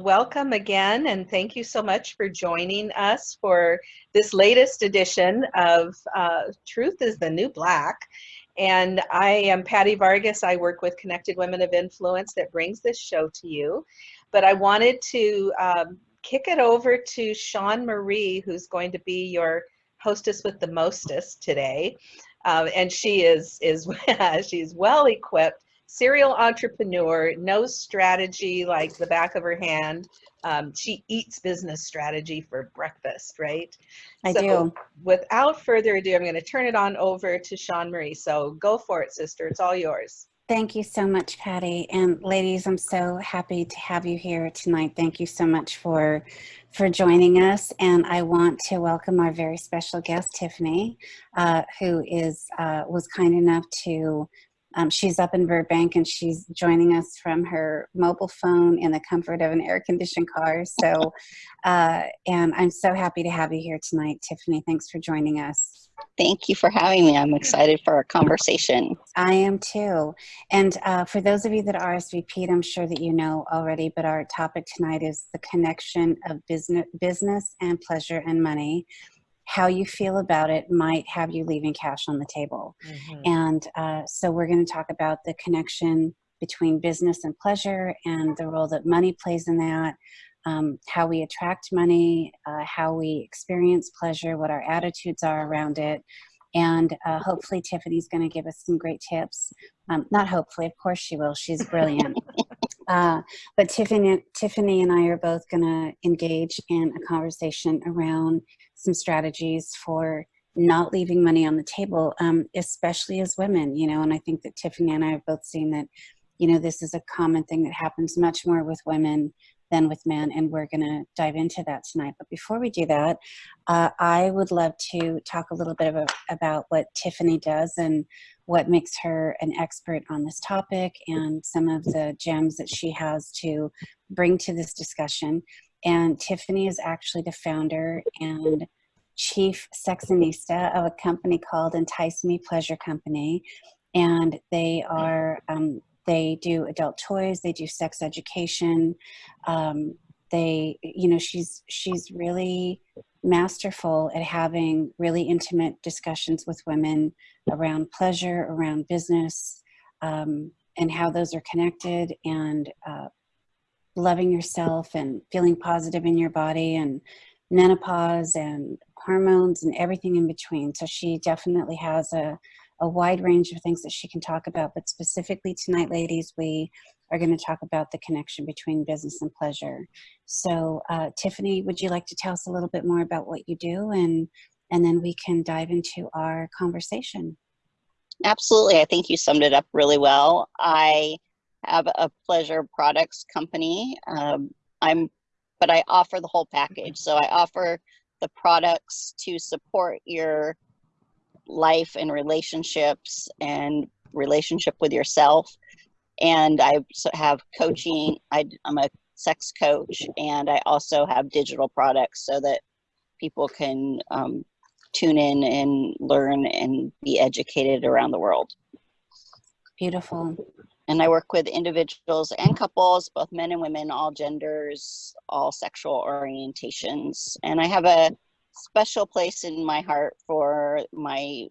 Welcome again, and thank you so much for joining us for this latest edition of uh, Truth is the New Black. And I am Patty Vargas. I work with Connected Women of Influence that brings this show to you. But I wanted to um, kick it over to Sean Marie, who's going to be your hostess with the mostest today. Uh, and she is, is she's well equipped serial entrepreneur, knows strategy like the back of her hand. Um, she eats business strategy for breakfast, right? I so do. Without further ado, I'm going to turn it on over to Sean Marie. So go for it, sister. It's all yours. Thank you so much, Patty. And ladies, I'm so happy to have you here tonight. Thank you so much for, for joining us. And I want to welcome our very special guest, Tiffany, uh, who is uh, was kind enough to um, she's up in Burbank and she's joining us from her mobile phone in the comfort of an air-conditioned car. So, uh, and I'm so happy to have you here tonight, Tiffany. Thanks for joining us. Thank you for having me. I'm excited for our conversation. I am too. And uh, for those of you that are RSVP'd, I'm sure that you know already, but our topic tonight is the connection of business, business and pleasure and money how you feel about it might have you leaving cash on the table. Mm -hmm. And uh, so we're going to talk about the connection between business and pleasure and the role that money plays in that, um, how we attract money, uh, how we experience pleasure, what our attitudes are around it. And uh, hopefully Tiffany's going to give us some great tips. Um, not hopefully, of course she will. She's brilliant. Uh, but Tiffany, Tiffany and I are both going to engage in a conversation around some strategies for not leaving money on the table, um, especially as women, you know, and I think that Tiffany and I have both seen that, you know, this is a common thing that happens much more with women than with men, and we're going to dive into that tonight. But before we do that, uh, I would love to talk a little bit of a, about what Tiffany does and what makes her an expert on this topic and some of the gems that she has to bring to this discussion. And Tiffany is actually the founder and chief sexinista of a company called Entice Me Pleasure Company. And they are, um, they do adult toys, they do sex education. Um, they, you know, she's, she's really masterful at having really intimate discussions with women around pleasure, around business, um, and how those are connected and uh, loving yourself and feeling positive in your body and menopause and hormones and everything in between. So she definitely has a, a wide range of things that she can talk about, but specifically tonight, ladies, we are going to talk about the connection between business and pleasure. So uh, Tiffany, would you like to tell us a little bit more about what you do and, and then we can dive into our conversation. Absolutely. I think you summed it up really well. I have a pleasure products company. Um, I'm, but I offer the whole package. So I offer the products to support your life and relationships and relationship with yourself. And I have coaching. I, I'm a sex coach, and I also have digital products so that people can um, tune in and learn and be educated around the world. Beautiful. And I work with individuals and couples, both men and women, all genders, all sexual orientations. And I have a special place in my heart for my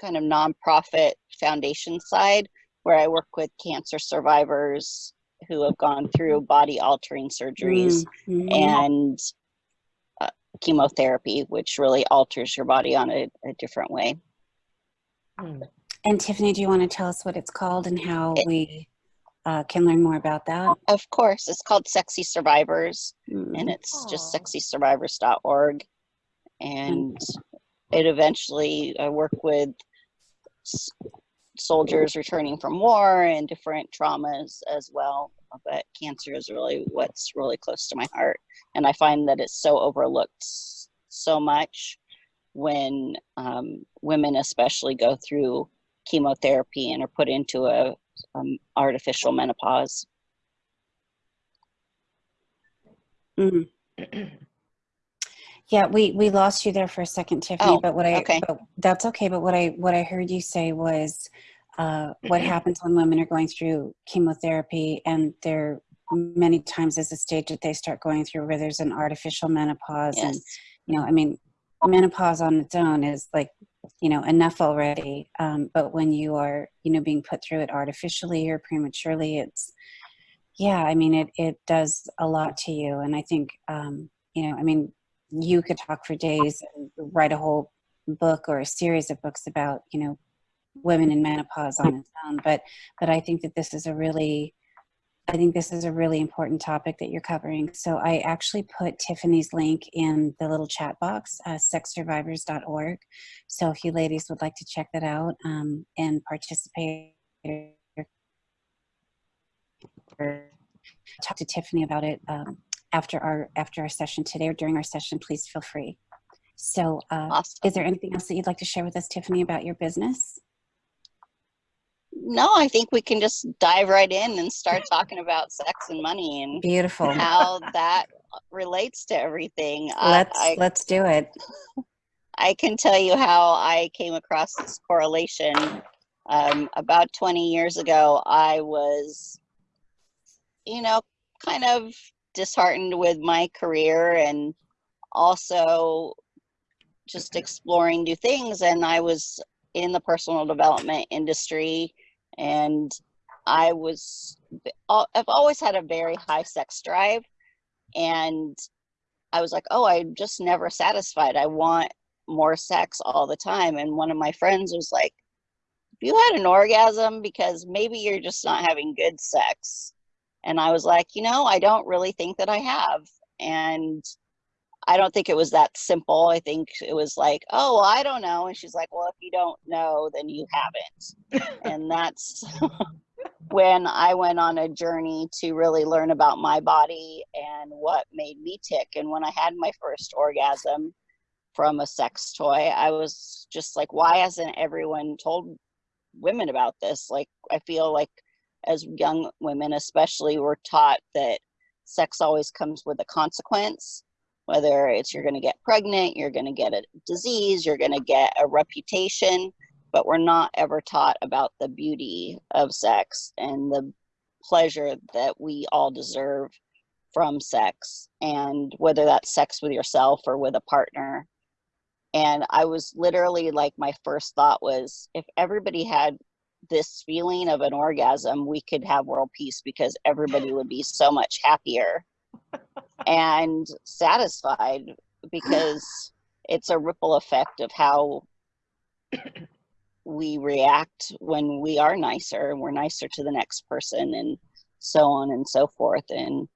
kind of nonprofit foundation side, where I work with cancer survivors who have gone through body altering surgeries mm -hmm. and uh, chemotherapy, which really alters your body on a, a different way. And Tiffany, do you want to tell us what it's called and how it, we uh, can learn more about that? Of course. It's called Sexy Survivors, mm. and it's Aww. just sexysurvivors.org. And mm. it eventually, I work with soldiers returning from war and different traumas as well. But cancer is really what's really close to my heart. And I find that it's so overlooked so much when um, women especially go through chemotherapy and are put into a um, artificial menopause. Mm -hmm. yeah, we we lost you there for a second, Tiffany. Oh, but what I okay. but that's okay. But what I what I heard you say was uh, what happens when women are going through chemotherapy and they're many times is a stage that they start going through where there's an artificial menopause and you know i mean menopause on its own is like you know enough already um, but when you are you know being put through it artificially or prematurely it's yeah i mean it it does a lot to you and i think um, you know i mean you could talk for days and write a whole book or a series of books about you know women in menopause on its own but but i think that this is a really I think this is a really important topic that you're covering. So I actually put Tiffany's link in the little chat box, uh, sexsurvivors.org. So if you ladies would like to check that out um, and participate talk to Tiffany about it um, after our after our session today or during our session, please feel free. So uh, Awesome. is there anything else that you'd like to share with us, Tiffany, about your business? No, I think we can just dive right in and start talking about sex and money and Beautiful. how that relates to everything. Let's I, let's do it. I can tell you how I came across this correlation. Um, about 20 years ago, I was, you know, kind of disheartened with my career and also just exploring new things. And I was in the personal development industry and I was, I've always had a very high sex drive. And I was like, oh, I'm just never satisfied. I want more sex all the time. And one of my friends was like, you had an orgasm because maybe you're just not having good sex. And I was like, you know, I don't really think that I have. And I don't think it was that simple. I think it was like, oh, well, I don't know. And she's like, well, if you don't know, then you haven't. and that's when I went on a journey to really learn about my body and what made me tick. And when I had my first orgasm from a sex toy, I was just like, why hasn't everyone told women about this? Like, I feel like as young women, especially, we're taught that sex always comes with a consequence. Whether it's you're going to get pregnant, you're going to get a disease, you're going to get a reputation, but we're not ever taught about the beauty of sex and the pleasure that we all deserve from sex and whether that's sex with yourself or with a partner and i was literally like my first thought was if everybody had this feeling of an orgasm we could have world peace because everybody would be so much happier and satisfied because it's a ripple effect of how we react when we are nicer and we're nicer to the next person and so on and so forth. And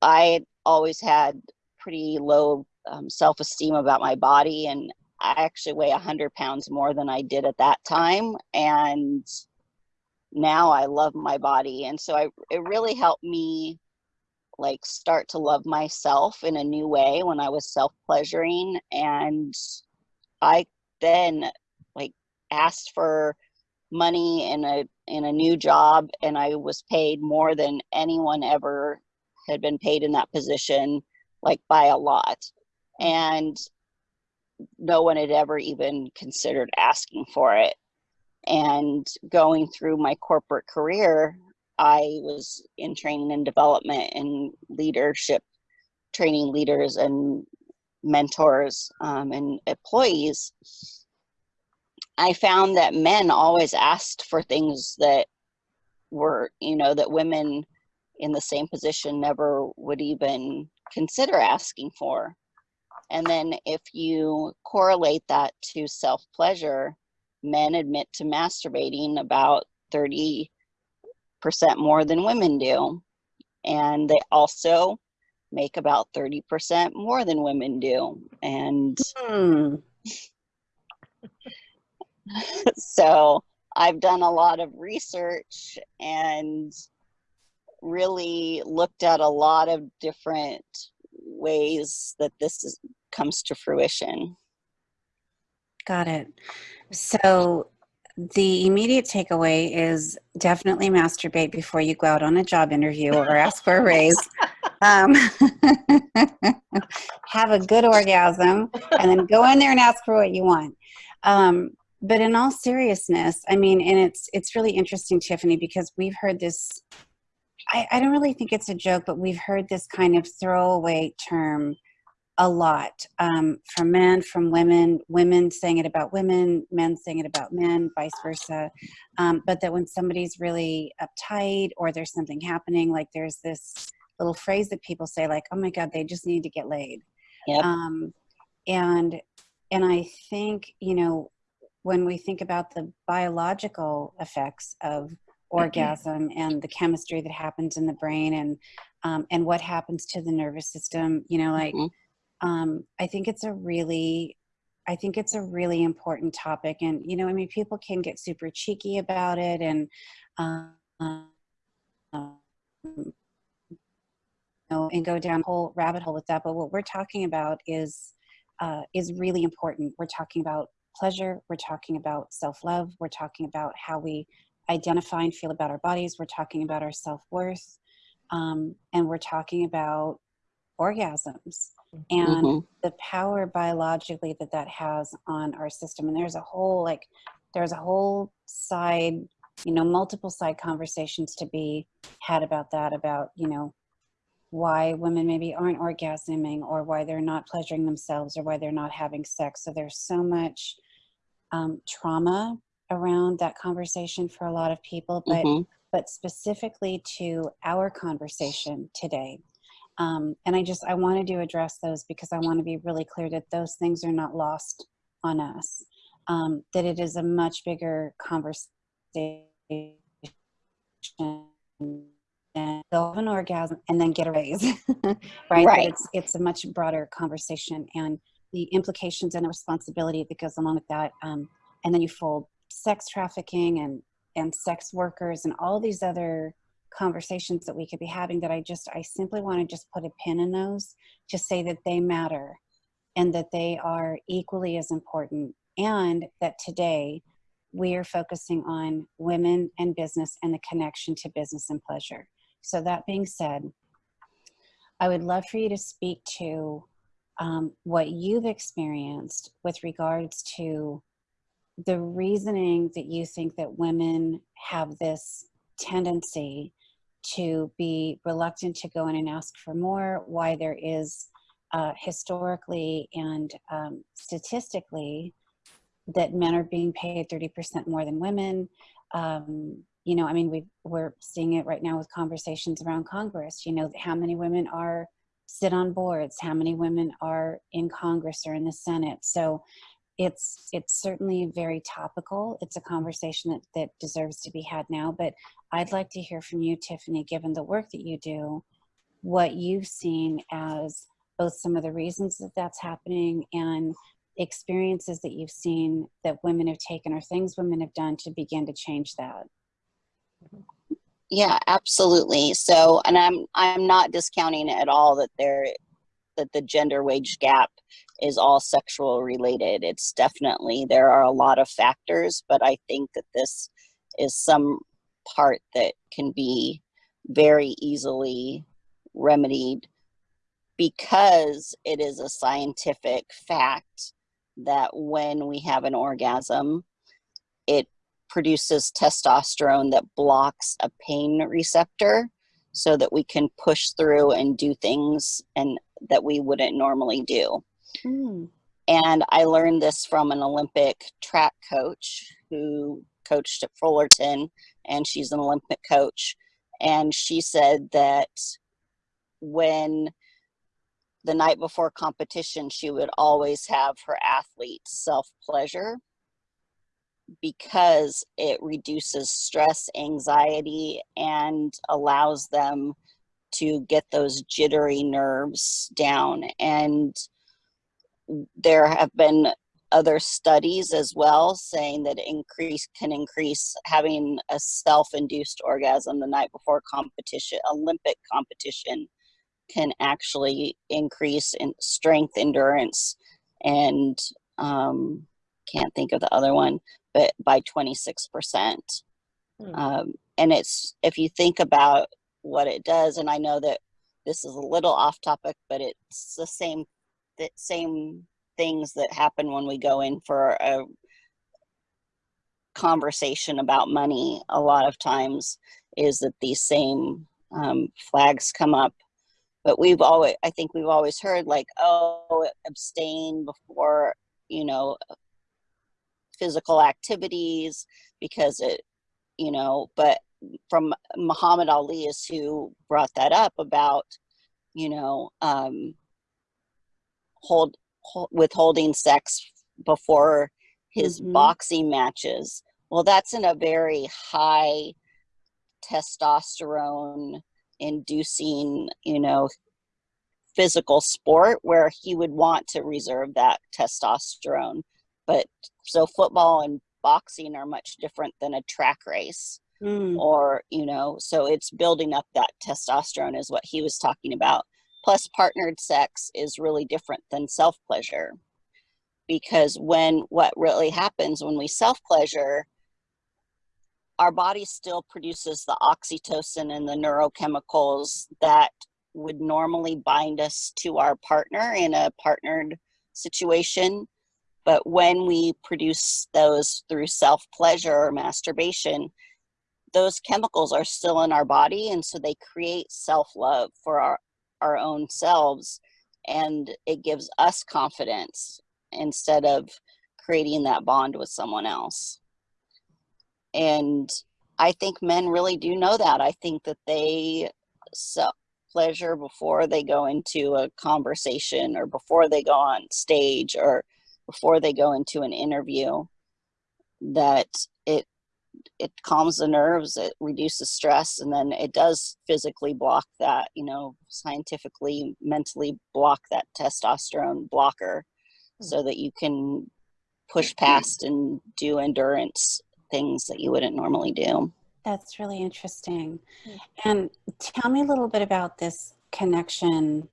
i always had pretty low um, self-esteem about my body and i actually weigh 100 pounds more than i did at that time and now i love my body. And so I, it really helped me like start to love myself in a new way when i was self-pleasuring. And i then like asked for money in a in a new job and I was paid more than anyone ever had been paid in that position like by a lot. And no one had ever even considered asking for it and going through my corporate career I was in training and development and leadership training leaders and mentors um, and employees I found that men always asked for things that were, you know, that women in the same position never would even consider asking for. And then if you correlate that to self pleasure, men admit to masturbating about 30% more than women do. And they also make about 30% more than women do. And Hmm. so I've done a lot of research and really looked at a lot of different ways that this is, comes to fruition. Got it. So the immediate takeaway is definitely masturbate before you go out on a job interview or ask for a raise. Um, have a good orgasm and then go in there and ask for what you want. Um, but in all seriousness, I mean, and it's it's really interesting, Tiffany, because we've heard this I, I don't really think it's a joke, but we've heard this kind of throwaway term a lot um, from men, from women, women saying it about women, men saying it about men, vice versa. Um, but that when somebody's really uptight or there's something happening, like there's this little phrase that people say, like, "Oh my God, they just need to get laid." Yep. Um, and and I think you know when we think about the biological effects of orgasm and the chemistry that happens in the brain and um, and what happens to the nervous system, you know, like Mhm. Um, I think it's a really, I think it's a really important topic. And, you know, I mean, people can get super cheeky about it and, um, you know, and go down a whole rabbit hole with that. But what we're talking about is, uh, is really important. We're talking about pleasure. We're talking about self-love. We're talking about how we identify and feel about our bodies. We're talking about our self-worth. Um, and we're talking about orgasms and Mhm. the power biologically that that has on our system and there's a whole like there's a whole side you know multiple side conversations to be had about that about you know why women maybe aren't orgasming or why they're not pleasuring themselves or why they're not having sex so there's so much um, trauma around that conversation for a lot of people but Mhm. but specifically to our conversation today um, and i just i wanted to address those because i want to be really clear that those things are not lost on us um, that it is a much bigger conversation and have an orgasm and then get a raise right, Right. It's it's a much broader conversation and the implications and the responsibility that goes along with that um, and then you fold sex trafficking and and sex workers and all these other conversations that we could be having that I just I simply want to just put a pin in those to say that they matter and that they are equally as important and that today we are focusing on women and business and the connection to business and pleasure. So that being said, I would love for you to speak to um, what you've experienced with regards to the reasoning that you think that women have this tendency to be reluctant to go in and ask for more, why there is uh, historically and um, statistically that men are being paid 30% more than women. Um, you know, I mean, we we're seeing it right now with conversations around Congress. You know, how many women are sit on boards, how many women are in Congress or in the Senate. So it's it's certainly very topical. It's a conversation that, that deserves to be had now. But I'd like to hear from you, Tiffany, given the work that you do, what you've seen as both some of the reasons that that's happening and experiences that you've seen that women have taken or things women have done to begin to change that. Yeah, absolutely. So, and I'm I'm not discounting at all that there that the gender wage gap is all sexual related. It's definitely there are a lot of factors, but I think that this is some part that can be very easily remedied because it is a scientific fact that when we have an orgasm, it produces testosterone that blocks a pain receptor so that we can push through and do things and that we wouldn't normally do. Mm. And I learned this from an Olympic track coach who coached at Fullerton, and she's an Olympic coach. And she said that when the night before competition, she would always have her athletes self pleasure because it reduces stress, anxiety, and allows them to get those jittery nerves down. And there have been other studies as well saying that increase can increase having a self-induced orgasm the night before competition olympic competition can actually increase in strength endurance and um, can't think of the other one but by 26% Hmm. um, and it's if you think about what it does and i know that this is a little off topic but it's the same the same things that happen when we go in for a conversation about money a lot of times is that these same um, flags come up. But we've always, I think we've always heard like, oh, abstain before, you know, physical activities because it, you know, but from Muhammad Ali is who brought that up about, you know, um, hold, hold withholding sex before his Mhm. boxing matches. Well, that's in a very high testosterone inducing, you know, physical sport where he would want to reserve that testosterone. But so football and boxing are much different than a track race Mm. or you know so it's building up that testosterone is what he was talking about plus partnered sex is really different than self pleasure because when what really happens when we self pleasure our body still produces the oxytocin and the neurochemicals that would normally bind us to our partner in a partnered situation. But when we produce those through self pleasure or masturbation those chemicals are still in our body and so they create self-love for our our own selves and it gives us confidence instead of creating that bond with someone else. And i think men really do know that. I think that they self pleasure before they go into a conversation or before they go on stage or before they go into an interview that it calms the nerves it reduces stress and then it does physically block that you know scientifically mentally block that testosterone blocker so that you can push past and do endurance things that you wouldn't normally do That's really interesting. And tell me a little bit about this connection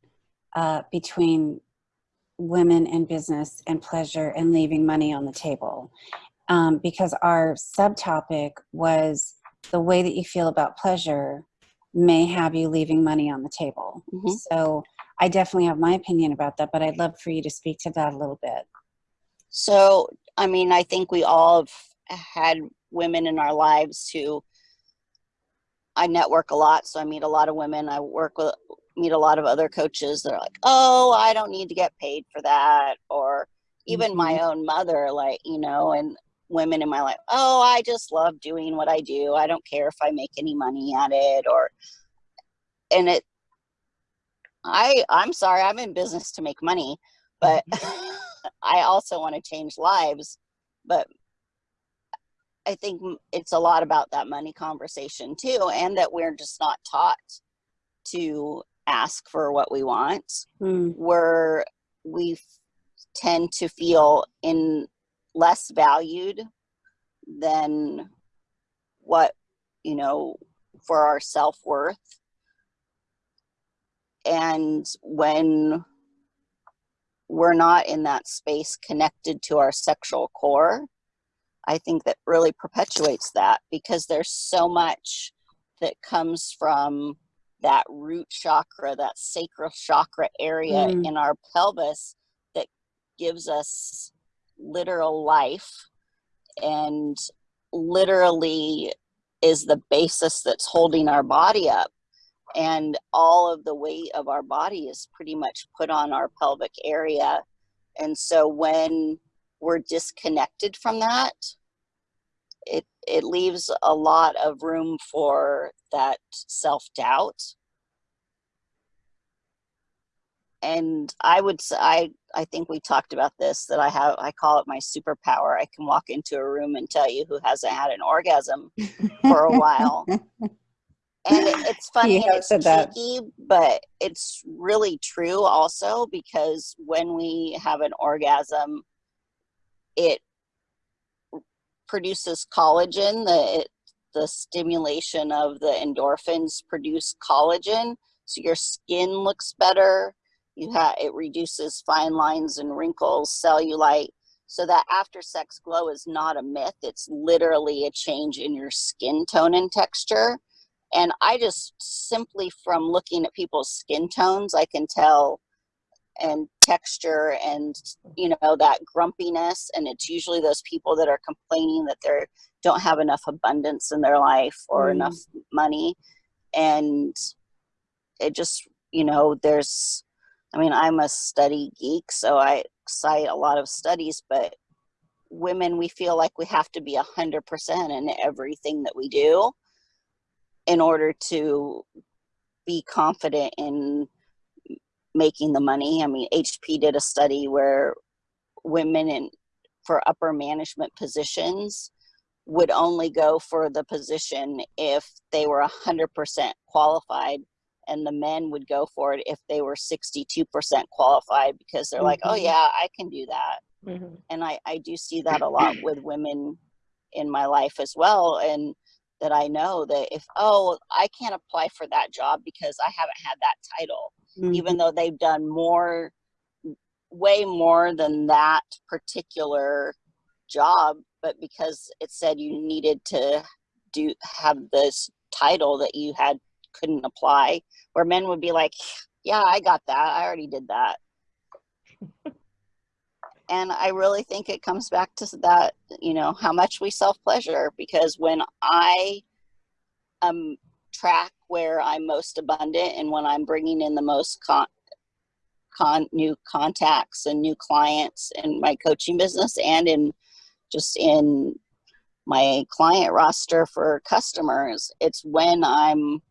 uh, between women and business and pleasure and leaving money on the table. Um, because our subtopic was the way that you feel about pleasure may have you leaving money on the table. Mhm. So I definitely have my opinion about that, but I'd love for you to speak to that a little bit. So, I mean, I think we all have had women in our lives who I network a lot, so I meet a lot of women. I work with meet a lot of other coaches that are like, "Oh, I don't need to get paid for that," or even my own mother, like you know, and women in my life, "Oh, I just love doing what I do. I don't care if I make any money at it," or and it. I I'm sorry, I'm in business to make money, but I also want to change lives. But I think it's a lot about that money conversation too, and that we're just not taught to ask for what we want. Mm, Where we tend to feel in less valued than what you know for our self worth. And when we're not in that space connected to our sexual core, I think that really perpetuates that because there's so much that comes from that root chakra, that sacral chakra area Mm. in our pelvis that gives us literal life and literally is the basis that's holding our body up. And all of the weight of our body is pretty much put on our pelvic area. And so when we're disconnected from that, it it leaves a lot of room for that self-doubt and i would say i i think we talked about this that i have i call it my superpower. I can walk into a room and tell you who hasn't had an orgasm for a while. And it, it's funny it's cheeky but it's really true also because when we have an orgasm it produces collagen the it, the stimulation of the endorphins produce collagen so your skin looks better you have it reduces fine lines and wrinkles cellulite so that after sex glow is not a myth it's literally a change in your skin tone and texture and i just simply from looking at people's skin tones i can tell and texture and you know that grumpiness and it's usually those people that are complaining that they don't have enough abundance in their life or Mm. enough money and it just you know there's i mean i'm a study geek so i cite a lot of studies but women we feel like we have to be a hundred percent in everything that we do in order to be confident in making the money. I mean hp did a study where women in for upper management positions would only go for the position if they were 100% qualified and the men would go for it if they were 62% qualified because they're like oh Mhm. yeah i can do that Mhm. and I, I do see that a lot with women in my life as well and that i know that if oh i can't apply for that job because i haven't had that title Mhm. even though they've done more way more than that particular job but because it said you needed to do have this title that you had couldn't apply where men would be like yeah i got that. I already did that. And i really think it comes back to that you know how much we self pleasure because when i um track where i'm most abundant and when i'm bringing in the most con, con new contacts and new clients in my coaching business and in just in my client roster for customers it's when i'm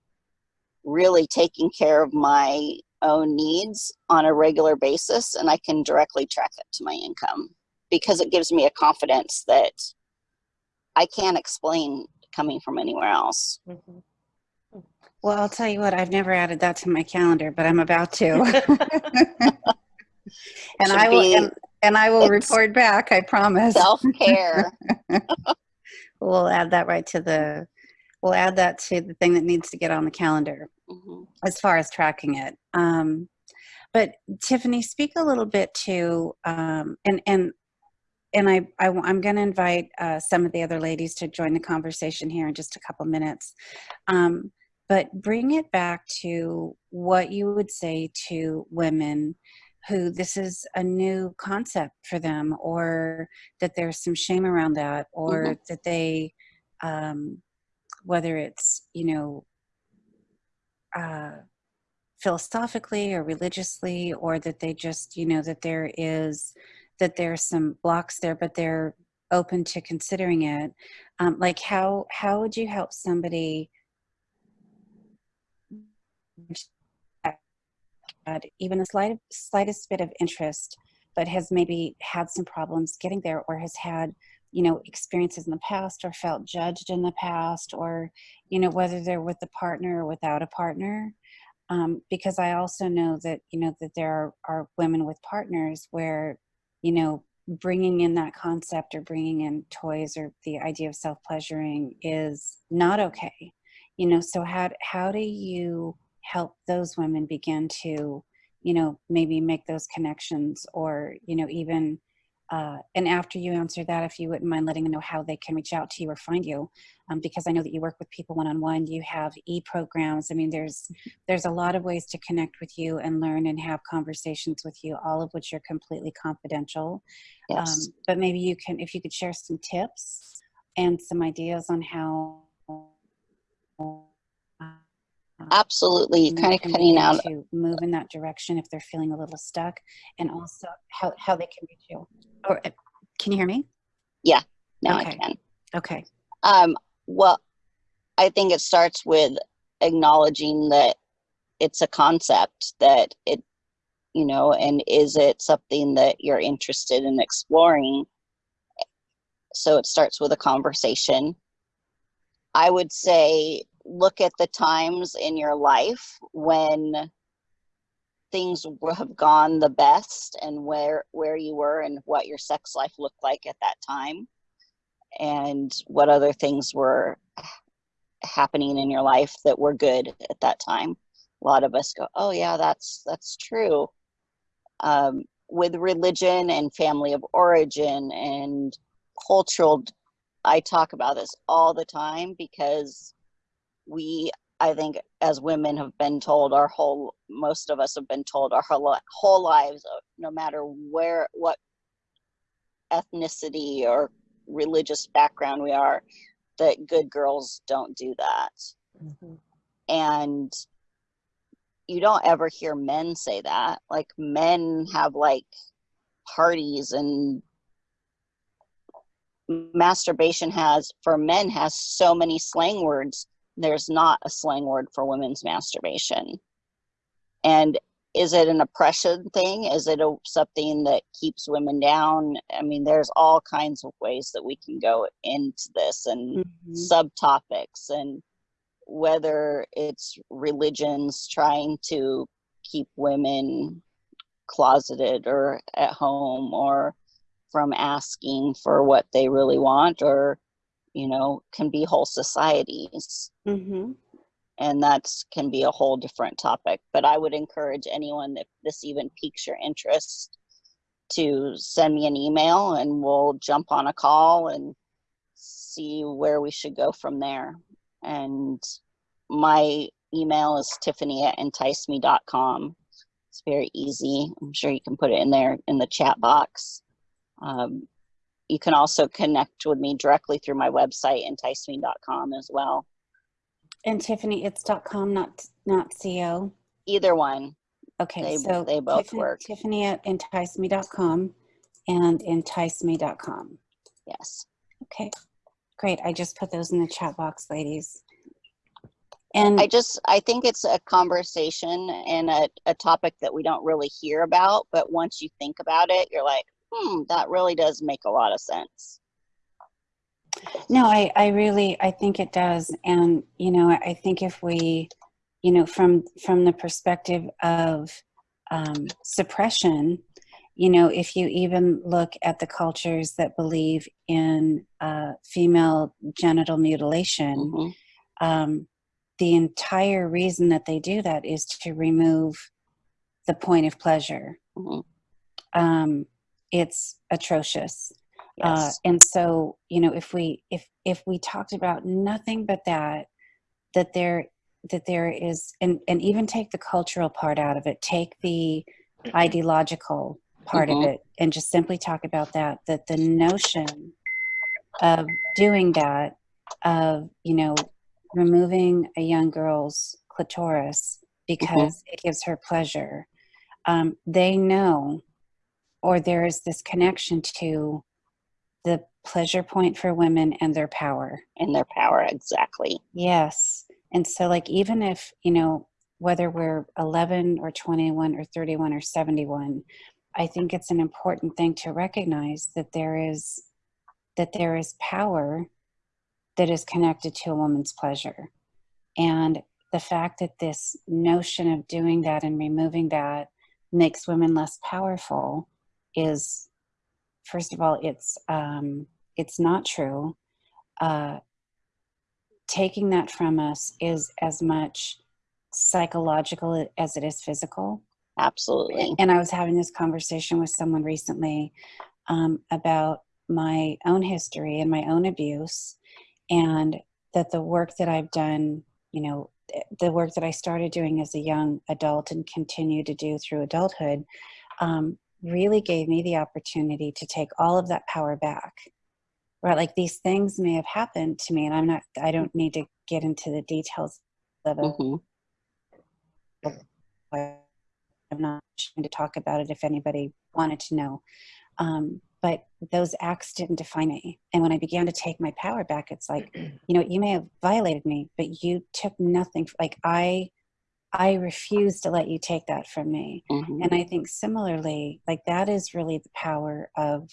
really taking care of my own needs on a regular basis and I can directly track it to my income because it gives me a confidence that I can't explain coming from anywhere else. Mhm. Well, I'll tell you what, I've never added that to my calendar, but I'm about to. and I will and, and I will report back, I promise. Self care. We'll add that right to the we'll add that to the thing that needs to get on the calendar as far as tracking it. Um, but Tiffany, speak a little bit to um, and and and I, I am going to invite uh, some of the other ladies to join the conversation here in just a couple minutes. Um, but bring it back to what you would say to women who this is a new concept for them, or that there's some shame around that, or that they, um, whether it's you know uh, philosophically or religiously or that they just you know that there is that there's some blocks there but they're open to considering it. Um, like how how would you help somebody even the slight, slightest bit of interest but has maybe had some problems getting there or has had you know experiences in the past or felt judged in the past or you know whether they're with a partner or without a partner um, because i also know that you know that there are, are women with partners where you know bringing in that concept or bringing in toys or the idea of self-pleasuring is not okay you know so how how do you help those women begin to you know maybe make those connections or you know even uh, and after you answer that, if you wouldn't mind letting them know how they can reach out to you or find you, um, because I know that you work with people one-on-one. You have e-programs. I mean, there's there's a lot of ways to connect with you and learn and have conversations with you, all of which are completely confidential. Yes. Um, but maybe you can, if you could share some tips and some ideas on how. Absolutely. You're kind of cutting out. to move in that direction if they're feeling a little stuck, and also how how they can reach you. Or uh, can you hear me? Yeah. Now okay. I can. Okay. Um, well, I think it starts with acknowledging that it's a concept that it, you know, and is it something that you're interested in exploring? So it starts with a conversation. I would say look at the times in your life when things have gone the best and where where you were and what your sex life looked like at that time and what other things were happening in your life that were good at that time. A lot of us go oh yeah that's that's true. Um, with religion and family of origin and cultural i talk about this all the time because we i think as women have been told our whole most of us have been told our whole, whole lives uh, no matter where what ethnicity or religious background we are that good girls don't do that Mhm. and you don't ever hear men say that. Like men have like parties and masturbation has for men has so many slang words. There's not a slang word for women's masturbation. And is it an oppression thing? Is it a, something that keeps women down? I mean, there's all kinds of ways that we can go into this and Mhm. subtopics and whether it's religions trying to keep women closeted or at home or from asking for what they really want or you know can be whole societies. Mhm. and that's can be a whole different topic but i would encourage anyone if this even piques your interest to send me an email and we'll jump on a call and see where we should go from there. And my email is tiffany at enticeme.com it's very easy. I'm sure you can put it in there in the chat box. Um, you can also connect with me directly through my website enticeme.com as well And Tiffany, it's dot .com, not not co. either one Okay, They- so they both Tiffany, work. Tiffany at enticeme.com and enticeme.com. yes Okay, great. I just put those in the chat box, ladies. And I just I think it's a conversation and a, a topic that we don't really hear about, but once you think about it, you're like, hmm, that really does make a lot of sense. No, I, I really, I think it does. And, you know, I think if we, you know, from, from the perspective of um, suppression, you know, if you even look at the cultures that believe in uh, female genital mutilation, Mhm. um, the entire reason that they do that is to remove the point of pleasure. Mhm. Um, it's atrocious. Uh, and so, you know, if we if if we talked about nothing but that, that there that there is, and and even take the cultural part out of it, take the ideological part Mhm. of it, and just simply talk about that. That the notion of doing that, of you know, removing a young girl's clitoris because it gives her pleasure, um, they know, or there is this connection to the pleasure point for women and their power. And their power, exactly. Yes. And so, like, even if, you know, whether we're 11 or 21 or 31 or 71, I think it's an important thing to recognize that there is that there is power that is connected to a woman's pleasure. And the fact that this notion of doing that and removing that makes women less powerful is first of all it's um, it's not true uh, taking that from us is as much psychological as it is physical Absolutely. and I was having this conversation with someone recently um, about my own history and my own abuse, and that the work that I've done, you know, the work that I started doing as a young adult and continue to do through adulthood, um, really gave me the opportunity to take all of that power back. Right, like these things may have happened to me, and I'm not. I don't need to get into the details of it. hmm I'm not trying to talk about it if anybody wanted to know. Um, but those acts didn't define me. And when I began to take my power back, it's like, you know, you may have violated me, but you took nothing. Like I, I refuse to let you take that from me. hmm And I think similarly, like that is really the power of,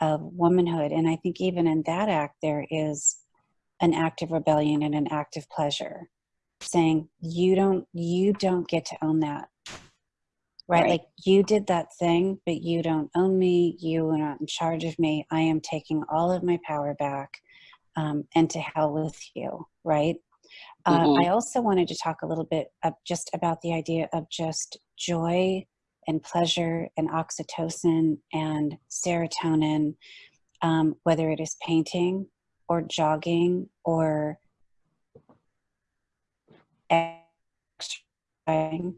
of womanhood. And I think even in that act, there is an act of rebellion and an act of pleasure saying you don't you don't get to own that right? Right. like you did that thing but you don't own me you are not in charge of me i am taking all of my power back um, and to hell with you right uh, Mhm. i also wanted to talk a little bit just about the idea of just joy and pleasure and oxytocin and serotonin um, whether it is painting or jogging or exercising.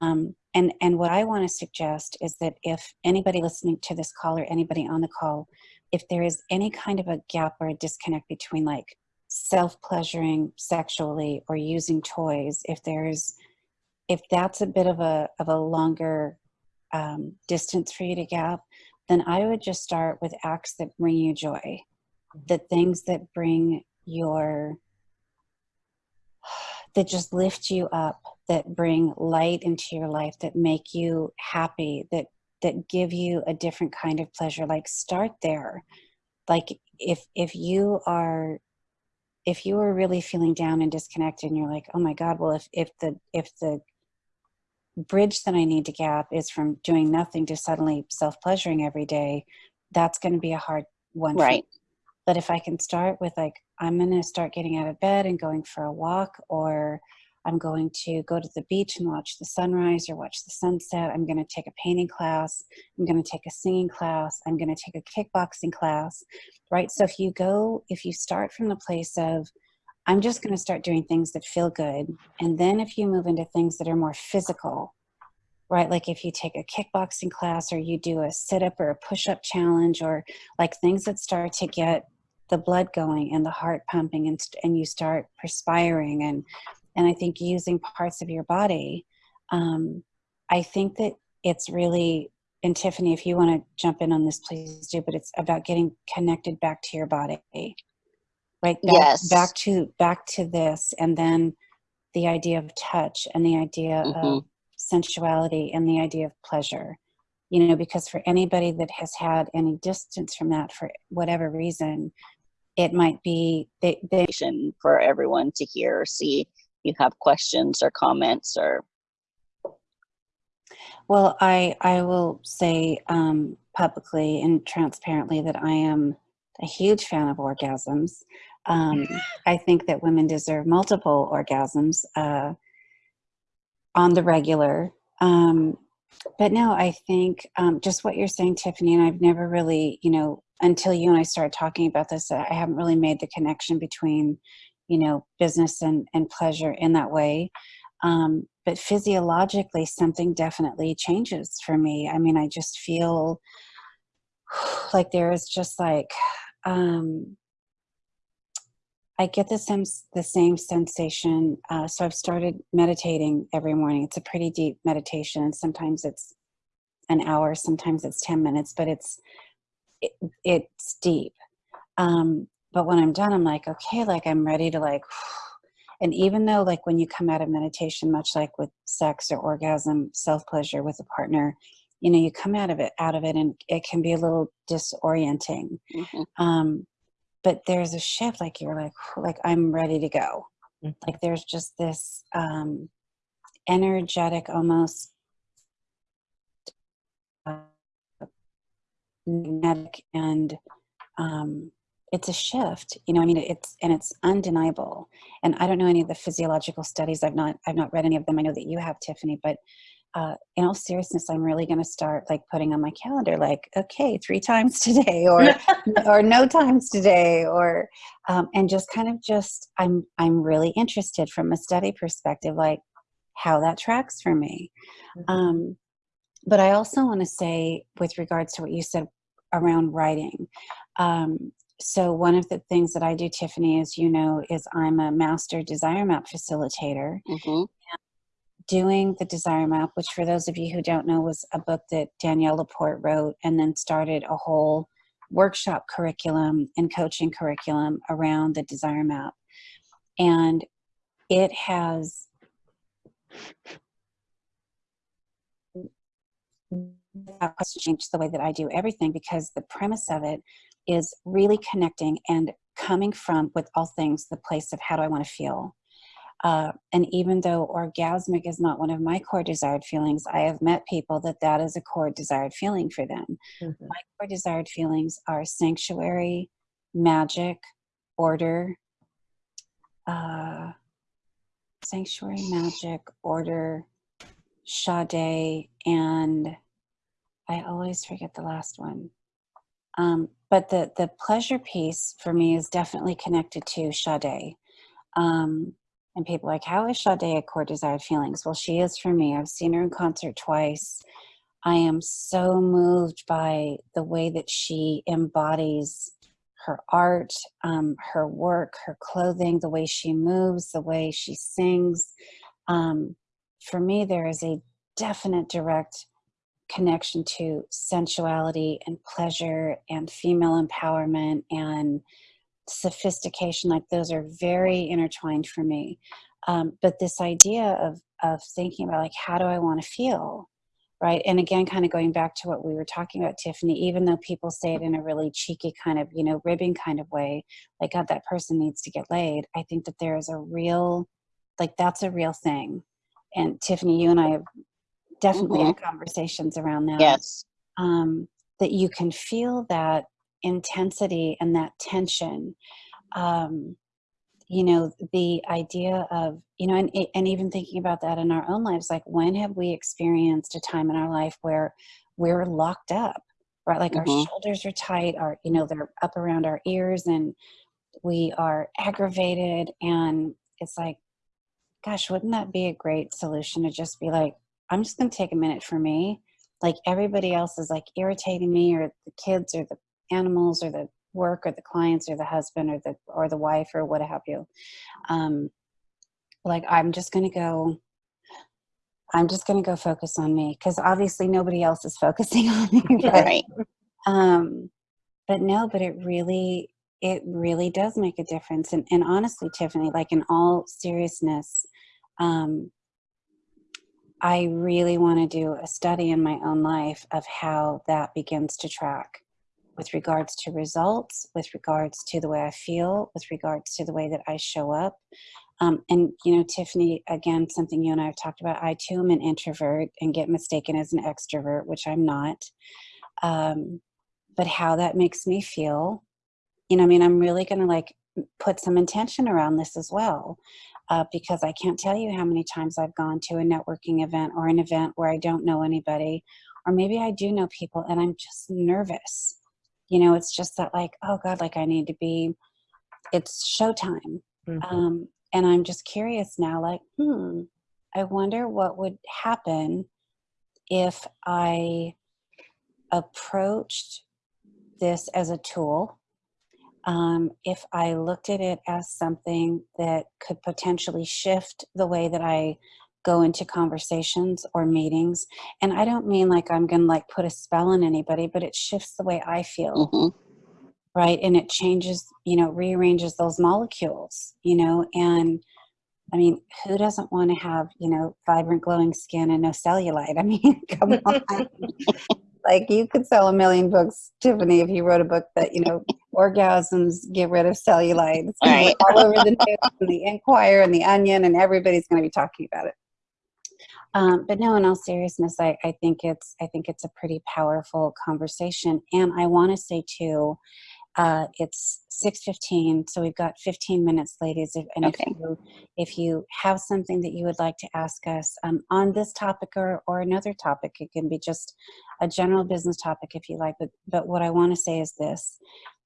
Um, and, and what I want to suggest is that if anybody listening to this call or anybody on the call, if there is any kind of a gap or a disconnect between like self-pleasuring sexually or using toys, if there's, if that's a bit of a, of a longer um, distance for you to gap, then I would just start with acts that bring you joy, the things that bring your, that just lift you up, that bring light into your life, that make you happy, that that give you a different kind of pleasure. Like start there. Like if if you are if you are really feeling down and disconnected and you're like, oh my God, well if if the if the bridge that I need to gap is from doing nothing to suddenly self-pleasuring every day, that's going to be a hard one. Right. But if I can start with like, I'm going to start getting out of bed and going for a walk, or I'm going to go to the beach and watch the sunrise or watch the sunset. I'm going to take a painting class. I'm going to take a singing class. I'm going to take a kickboxing class, right? So if you go, if you start from the place of, I'm just going to start doing things that feel good. And then if you move into things that are more physical, right? Like if you take a kickboxing class or you do a sit up or a push up challenge or like things that start to get the blood going and the heart pumping and, and you start perspiring and, and I think using parts of your body, um, I think that it's really, and Tiffany, if you want to jump in on this, please do, but it's about getting connected back to your body right back, Yes. back to back to this and then the idea of touch and the idea of Mhm. sensuality and the idea of pleasure you know because for anybody that has had any distance from that for whatever reason it might be they, they for everyone to hear or see. You have questions or comments or? Well i i will say um publicly and transparently that i am a huge fan of orgasms. Um i think that women deserve multiple orgasms uh on the regular. Um but no i think um just what you're saying tiffany and i've never really you know until you and i started talking about this i haven't really made the connection between you know business and and pleasure in that way um but physiologically something definitely changes for me i mean i just feel like there is just like um I get the same the same sensation. Uh, so I've started meditating every morning. It's a pretty deep meditation, sometimes it's an hour, sometimes it's ten minutes, but it's it, it's deep. Um, but when I'm done, I'm like, okay, like I'm ready to like. And even though, like when you come out of meditation, much like with sex or orgasm, self pleasure with a partner, you know, you come out of it, out of it, and it can be a little disorienting. Mhm. Um, but there's a shift like you're like like i'm ready to go Mhm. like there's just this um energetic almost magnetic and um it's a shift you know i mean it's and it's undeniable. And i don't know any of the physiological studies i've not i've not read any of them. I know that you have tiffany but uh, in all seriousness, I'm really going to start like putting on my calendar, like, okay, three times today, or or no times today, or um, and just kind of just I'm I'm really interested from a study perspective, like how that tracks for me. Um, but I also want to say, with regards to what you said around writing, um, so one of the things that I do, Tiffany, as you know, is I'm a master desire map facilitator Mhm. doing the desire map which for those of you who don't know was a book that danielle laporte wrote and then started a whole workshop curriculum and coaching curriculum around the desire map and it has without question changed the way that i do everything because the premise of it is really connecting and coming from with all things the place of how do i want to feel uh, and even though orgasmic is not one of my core desired feelings, I have met people that that is a core desired feeling for them. Mhm. My core desired feelings are sanctuary, magic, order, uh, sanctuary, magic, order, Sade, and I always forget the last one. Um, but the the pleasure piece for me is definitely connected to Sade. Um, and people like, how is Sade a core desired feelings? Well, she is for me. I've seen her in concert twice. I am so moved by the way that she embodies her art, um, her work, her clothing, the way she moves, the way she sings. Um, for me, there is a definite direct connection to sensuality and pleasure and female empowerment and sophistication. Like those are very intertwined for me. Um, but this idea of of thinking about like how do I want to feel, right? And again, kind of going back to what we were talking about, Tiffany. Even though people say it in a really cheeky kind of you know ribbing kind of way, like God, that person needs to get laid. I think that there is a real, like that's a real thing. And Tiffany, you and I have definitely Mhm. had conversations around that. Yes. Um, that you can feel that intensity and that tension. Um, you know, the idea of, you know, and, and even thinking about that in our own lives, like when have we experienced a time in our life where we're locked up, right? Like our Mhm. shoulders are tight, our, you know, they're up around our ears and we are aggravated. And it's like, gosh, wouldn't that be a great solution to just be like, I'm just going to take a minute for me. Like everybody else is like irritating me, or the kids, or the animals, or the work, or the clients, or the husband, or the or the wife, or what have you. Um, like I'm just going to go. I'm just going to go focus on me because obviously nobody else is focusing on me. Right? Right. um but no but it really it really does make a difference and, and honestly tiffany like in all seriousness um i really want to do a study in my own life of how that begins to track with regards to results with regards to the way i feel with regards to the way that i show up. Um, and you know tiffany again something you and i have talked about i too am an introvert and get mistaken as an extrovert which i'm not. Um, but how that makes me feel you know i mean i'm really going to like put some intention around this as well uh, because i can't tell you how many times i've gone to a networking event or an event where i don't know anybody or maybe i do know people and i'm just nervous you know it's just that like oh god like i need to be it's showtime Mhm. um, and i'm just curious now like hmm i wonder what would happen if i approached this as a tool, um, if I looked at it as something that could potentially shift the way that I go into conversations or meetings, and I don't mean like I'm going to like put a spell on anybody, but it shifts the way I feel, hmm right? And it changes, you know, rearranges those molecules, you know, and I mean, who doesn't want to have, you know, vibrant glowing skin and no cellulite? I mean, come on. Like you could sell a million books, Tiffany, if you wrote a book that, you know, orgasms get rid of cellulite. It's Right. all over the news and the Inquirer and the Onion, and everybody's going to be talking about it. Um, but no, in all seriousness, I, I think it's I think it's a pretty powerful conversation, and I want to say too, uh, it's six fifteen, so we've got fifteen minutes, ladies. If, and Okay. if you if you have something that you would like to ask us um, on this topic or or another topic, it can be just a general business topic if you like. But but what I want to say is this: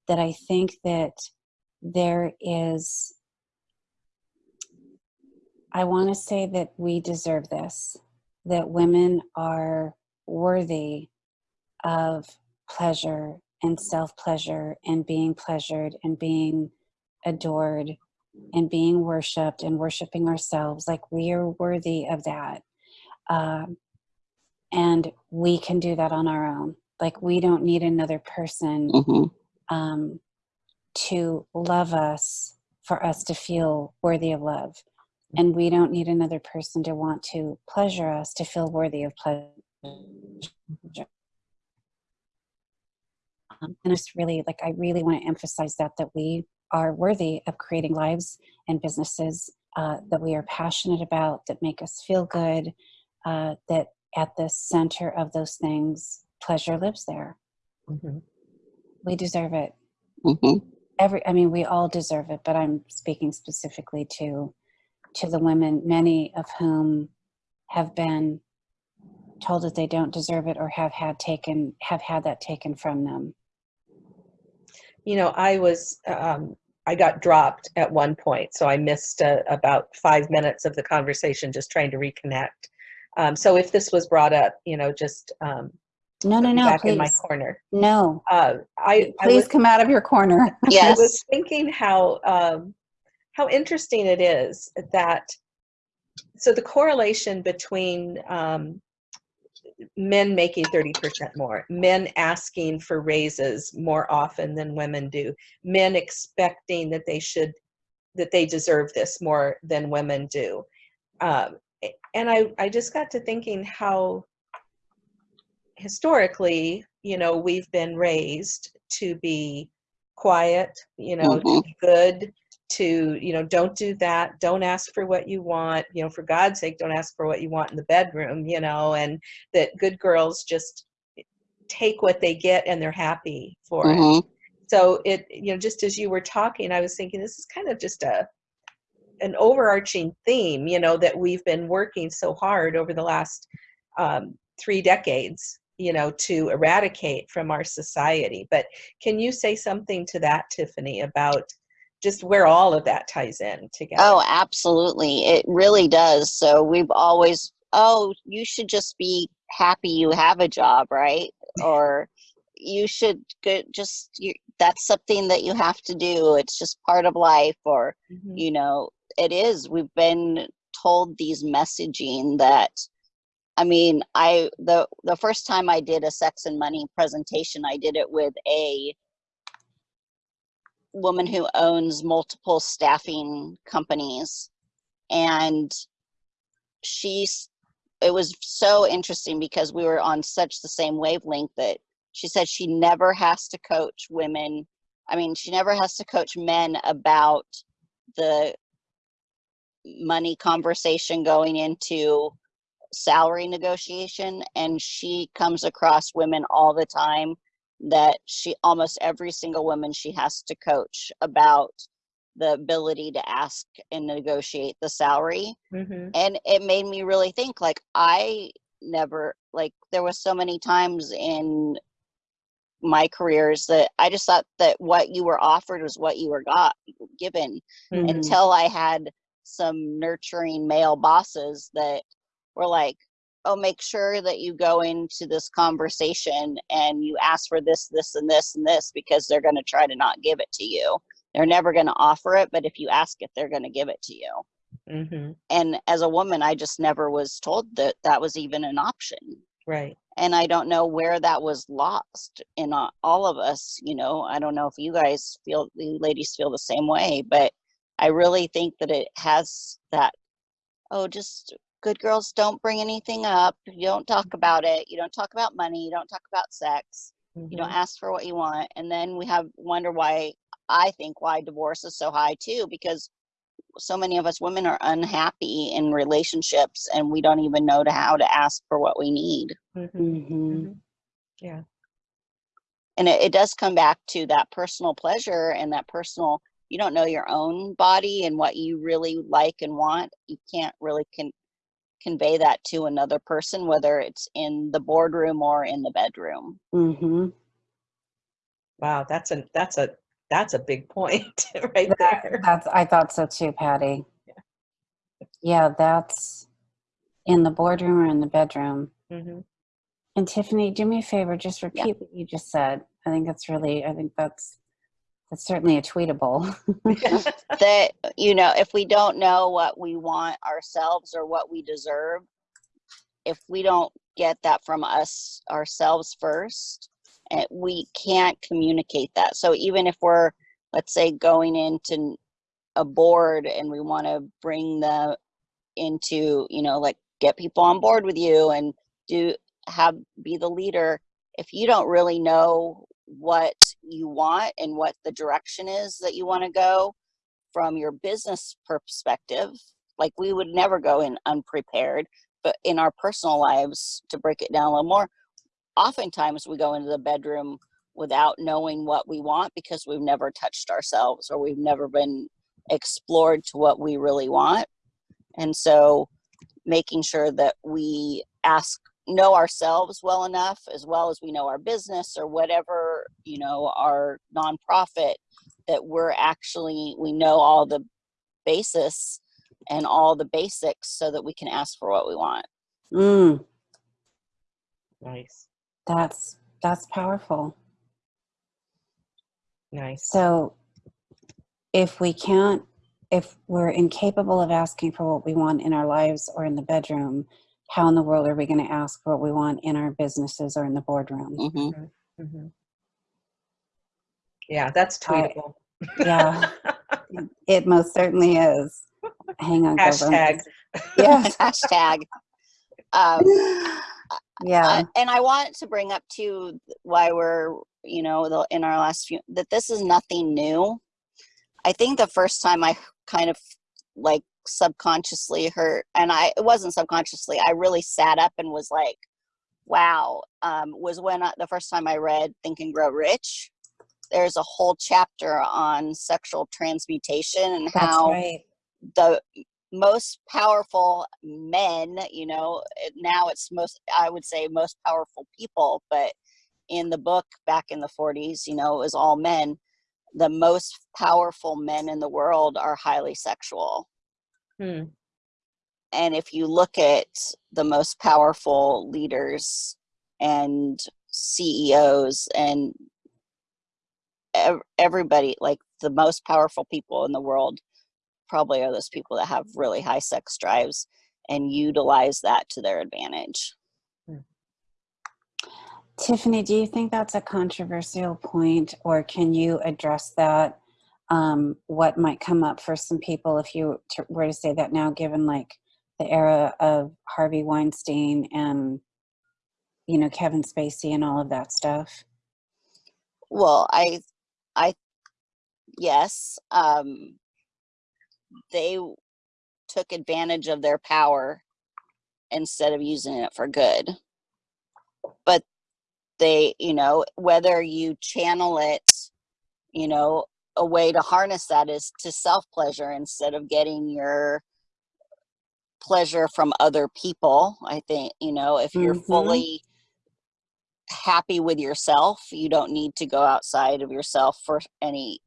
that I think that there is. I want to say that we deserve this, that women are worthy of pleasure and self pleasure and being pleasured and being adored and being worshiped and worshiping ourselves. Like we are worthy of that. Um, and we can do that on our own. Like we don't need another person hmm um, to love us for us to feel worthy of love. And we don't need another person to want to pleasure us to feel worthy of pleasure. Um, and it's really like, I really want to emphasize that, that we are worthy of creating lives and businesses uh, that we are passionate about, that make us feel good, uh, that at the center of those things, pleasure lives there. Mhm. We deserve it. hmm every i mean we all deserve it but i'm speaking specifically to to the women many of whom have been told that they don't deserve it or have had taken have had that taken from them You know, I was, um, I got dropped at one point, so I missed uh, about five minutes of the conversation just trying to reconnect. Um, so if this was brought up, you know, just um, No, no, no, back in my corner. No, Uh, I, I please was, come out of your corner. yes, I was thinking how um, how interesting it is that so the correlation between um, men making 30% more, men asking for raises more often than women do, men expecting that they should that they deserve this more than women do. Um, and I, I just got to thinking how historically, you know, we've been raised to be quiet, you know, to Mhm. be good, to, you know, don't do that, don't ask for what you want, you know, for God's sake, don't ask for what you want in the bedroom, you know, and that good girls just take what they get and they're happy for it. Mhm. so it you know just as you were talking i was thinking this is kind of just a an overarching theme you know that we've been working so hard over the last um, three decades you know to eradicate from our society. But can you say something to that tiffany about just where all of that ties in together Oh, absolutely. It really does. So we've always, oh, you should just be happy you have a job, right? Or you should go, just, you, that's something that you have to do. It's just part of life. Or, Mhm. you know, it is. We've been told these messaging that, I mean, I, the, the first time I did a sex and money presentation, I did it with a woman who owns multiple staffing companies. And she's it was so interesting because we were on such the same wavelength that she said she never has to coach women. I mean she never has to coach men about the money conversation going into salary negotiation. And she comes across women all the time that she almost every single woman she has to coach about the ability to ask and negotiate the salary Mhm. and it made me really think like i never like there was so many times in my careers that i just thought that what you were offered was what you were got given Mhm. until i had some nurturing male bosses that were like oh make sure that you go into this conversation and you ask for this this and this and this because they're going to try to not give it to you. They're never going to offer it but if you ask it they're going to give it to you. Mhm. and as a woman i just never was told that that was even an option. Right. And i don't know where that was lost in uh, all of us you know? I don't know if you guys feel the ladies feel the same way but i really think that it has that oh just good girls don't bring anything up you don't talk about it you don't talk about money you don't talk about sex you don't Mhm. ask for what you want and then we have wonder why i think why divorce is so high too because so many of us women are unhappy in relationships and we don't even know to how to ask for what we need Mhm. Mhm. Mhm. yeah and it, it does come back to that personal pleasure and that personal you don't know your own body and what you really like and want you can't really con- convey that to another person whether it's in the boardroom or in the bedroom Mm-hmm. wow that's a that's a that's a big point right there That's, I thought so too, Patty. Yeah, yeah that's in the boardroom or in the bedroom. Mm-hmm. And Tiffany, do me a favor, just repeat what you just said. I think that's really, I think that's, that's certainly a tweetable. that you know if we don't know what we want ourselves or what we deserve if we don't get that from us ourselves first and we can't communicate that so even if we're let's say going into a board and we want to bring the into you know like get people on board with you and do have be the leader if you don't really know what you want and what the direction is that you want to go from your business perspective like we would never go in unprepared but in our personal lives to break it down a little more oftentimes we go into the bedroom without knowing what we want because we've never touched ourselves or we've never been explored to what we really want. And so making sure that we ask know ourselves well enough as well as we know our business or whatever you know our nonprofit that we're actually we know all the basis and all the basics so that we can ask for what we want Mm, nice That's that's powerful. Nice. So if we can't, if we're incapable of asking for what we want in our lives or in the bedroom, how in the world are we going to ask for what we want in our businesses or in the boardroom? hmm Mhm. Yeah, that's I- tweetable. Yeah, it most certainly is. Hang on, Hashtag. just- Yes. Hashtag. Um, yeah. Uh, and I want to bring up too why we're, you know, the, in our last few that this is nothing new. I think the first time I kind of like subconsciously hurt and I it wasn't subconsciously. I really sat up and was like, "Wow!" Um, was when I, the first time I read Think and Grow Rich. There's a whole chapter on sexual transmutation and That's how right. the most powerful men you know now it's most i would say most powerful people but in the book back in the 40s you know it was all men the most powerful men in the world are highly sexual Hmm. and if you look at the most powerful leaders and CEOs and ev- everybody, like the most powerful people in the world, probably are those people that have really high sex drives and utilize that to their advantage. Tiffany, do you think that's a controversial point, or can you address that? Um, what might come up for some people if you were to say that now, given like the era of Harvey Weinstein and you know Kevin Spacey and all of that stuff? Well, I, I, yes, um, they took advantage of their power instead of using it for good. But they, you know, whether you channel it, you know, a way to harness that is to self pleasure instead of getting your pleasure from other people. I think, you know, if you're Mhm. fully happy with yourself, you don't need to go outside of yourself for any,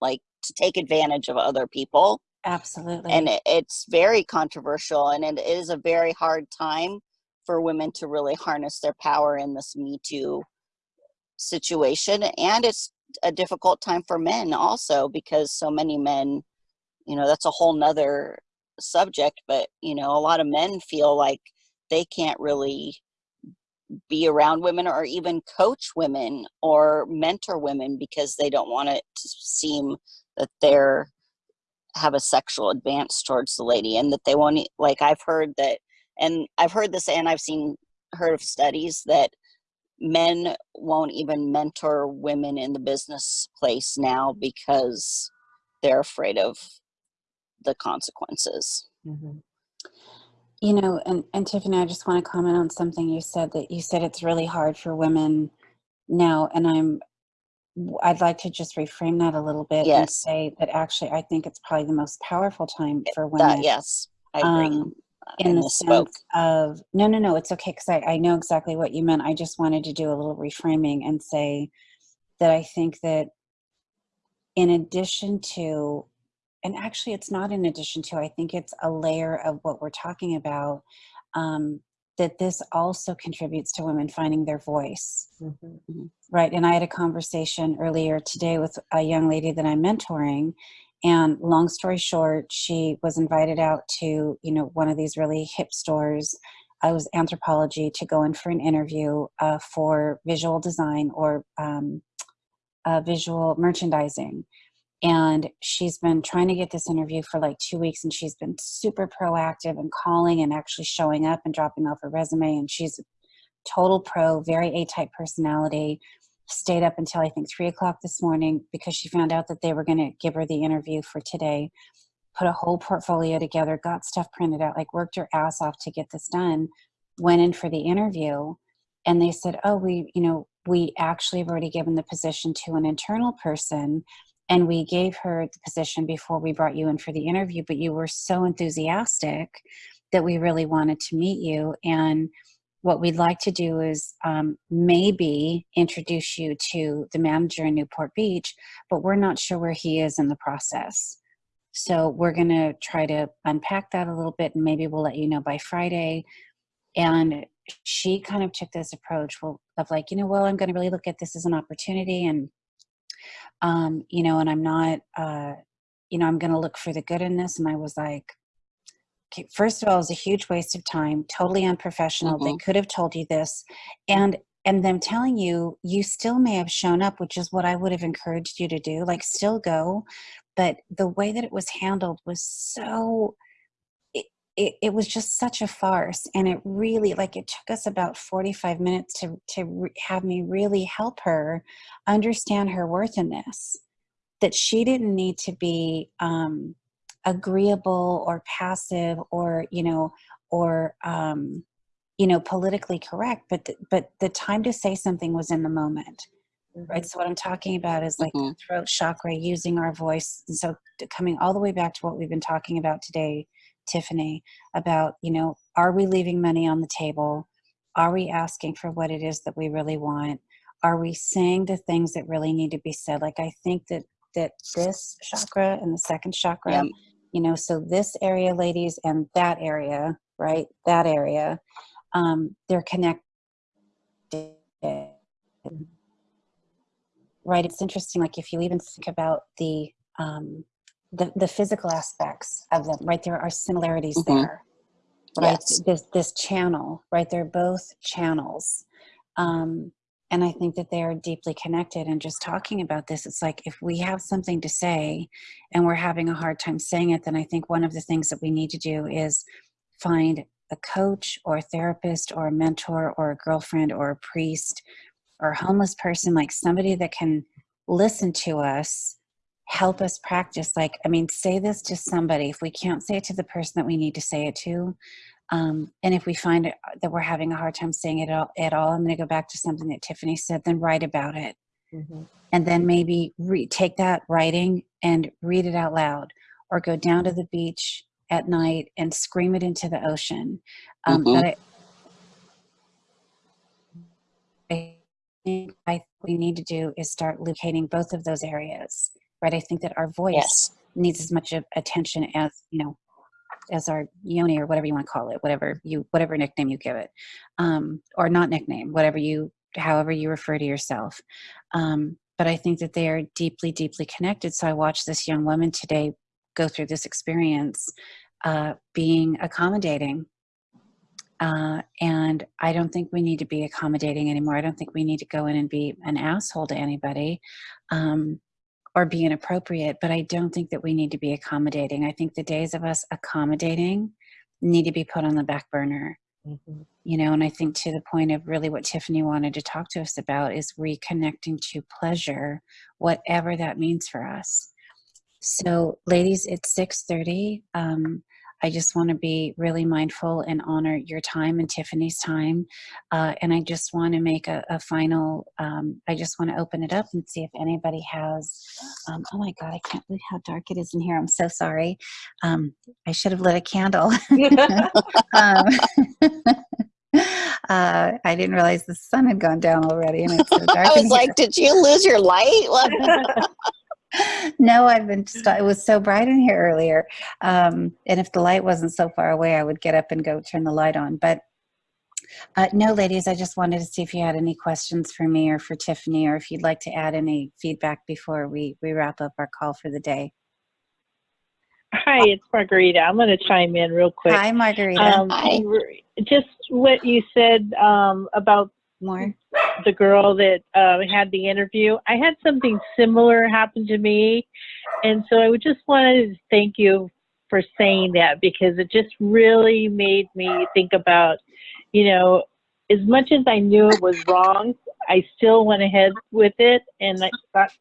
like, to take advantage of other people Absolutely. and it, it's very controversial and it is a very hard time for women to really harness their power in this me too situation and it's a difficult time for men also because so many men you know that's a whole nother subject but you know a lot of men feel like they can't really be around women or even coach women or mentor women because they don't want it to seem that they're have a sexual advance towards the lady and that they won't like i've heard that and i've heard this and i've seen heard of studies that men won't even mentor women in the business place now because they're afraid of the consequences. Mhm. You know, and, and Tiffany, I just want to comment on something you said that you said it's really hard for women now, and I'm I'd like to just reframe that a little bit and say that actually I think it's probably the most powerful time for women. that yes i agree. Um, in I the misspoke. sense of no, no, no, it's okay because I, I know exactly what you meant. I just wanted to do a little reframing and say that I think that in addition to, and actually it's not in addition to, I think it's a layer of what we're talking about, um, that this also contributes to women finding their voice Mhm. Right. And I had a conversation earlier today with a young lady that I'm mentoring. And long story short, she was invited out to, you know, one of these really hip stores. I was Anthropologie to go in for an interview uh, for visual design or um, uh, visual merchandising. And she's been trying to get this interview for like two weeks, and she's been super proactive and calling and actually showing up and dropping off her resume. And she's a total pro, very A type personality. Stayed up until I think three o'clock this morning because she found out that they were going to give her the interview for today. Put a whole portfolio together, got stuff printed out, like worked her ass off to get this done. Went in for the interview, and they said, "Oh, we, you know, we actually have already given the position to an internal person." And we gave her the position before we brought you in for the interview, but you were so enthusiastic that we really wanted to meet you. And what we'd like to do is um, maybe introduce you to the manager in Newport Beach, but we're not sure where he is in the process. So we're going to try to unpack that a little bit and maybe we'll let you know by Friday. And she kind of took this approach of like, you know, well, I'm going to really look at this as an opportunity and, um, you know, and I'm not, uh, you know, I'm going to look for the good in this. And I was like, first of all, it was a huge waste of time, totally unprofessional. They Mhm. could have told you this. And, and them telling you, you still may have shown up, which is what I would have encouraged you to do, like still go. But the way that it was handled was so, it, it, it was just such a farce. And it really, like it took us about 45 minutes to, to re- have me really help her understand her worth in this that she didn't need to be um, agreeable or passive or you know or um, you know politically correct but th- but the time to say something was in the moment right? So what i'm talking about is like the Mhm. throat chakra using our voice and so coming all the way back to what we've been talking about today tiffany about you know are we leaving money on the table? Are we asking for what it is that we really want? Are we saying the things that really need to be said? Like i think that that this chakra and the second chakra Yep. you know so this area ladies and that area right that area um they're connected right it's interesting like if you even think about the um the, the physical aspects of them right there are similarities Mhm. there right Yes. this this channel right they're both channels um and i think that they are deeply connected and just talking about this it's like if we have something to say and we're having a hard time saying it then i think one of the things that we need to do is find a coach or a therapist or a mentor or a girlfriend or a priest or a homeless person like somebody that can listen to us help us practice like i mean say this to somebody. If we can't say it to the person that we need to say it to um, and if we find it, that we're having a hard time saying it all, at all i'm going to go back to something that tiffany said then write about it Mhm. and then maybe re- take that writing and read it out loud or go down to the beach at night and scream it into the ocean um, Mhm. but I, I think I, we need to do is start locating both of those areas right i think that our voice Yes. needs as much of attention as you know as our yoni or whatever you want to call it whatever you whatever nickname you give it um, or not nickname whatever you however you refer to yourself. Um, but i think that they are deeply deeply connected. So i watched this young woman today go through this experience uh, being accommodating uh, and I don't think we need to be accommodating anymore. I don't think we need to go in and be an asshole to anybody. Um, or be inappropriate, but I don't think that we need to be accommodating. I think the days of us accommodating need to be put on the back burner. Mhm. You know, and I think to the point of really what Tiffany wanted to talk to us about is reconnecting to pleasure, whatever that means for us. So, ladies, it's six thirty. Um, I just want to be really mindful and honor your time and Tiffany's time. Uh, and I just want to make a, a final. Um, I just want to open it up and see if anybody has. Um, oh my God, I can't believe how dark it is in here. I'm so sorry. Um, I should have lit a candle. um, uh, I didn't realize the sun had gone down already, and it's so dark. I was here. like, did you lose your light? What? no, I've been. Just, it was so bright in here earlier, um, and if the light wasn't so far away, I would get up and go turn the light on. But uh, no, ladies, I just wanted to see if you had any questions for me or for Tiffany, or if you'd like to add any feedback before we we wrap up our call for the day. Hi, it's Margarita. I'm going to chime in real quick. Hi, Margarita. Um, Hi. Just what you said um, about More. The girl that uh, had the interview. I had something similar happen to me, and so I would just wanted to thank you for saying that because it just really made me think about, you know, as much as I knew it was wrong, I still went ahead with it, and I thought,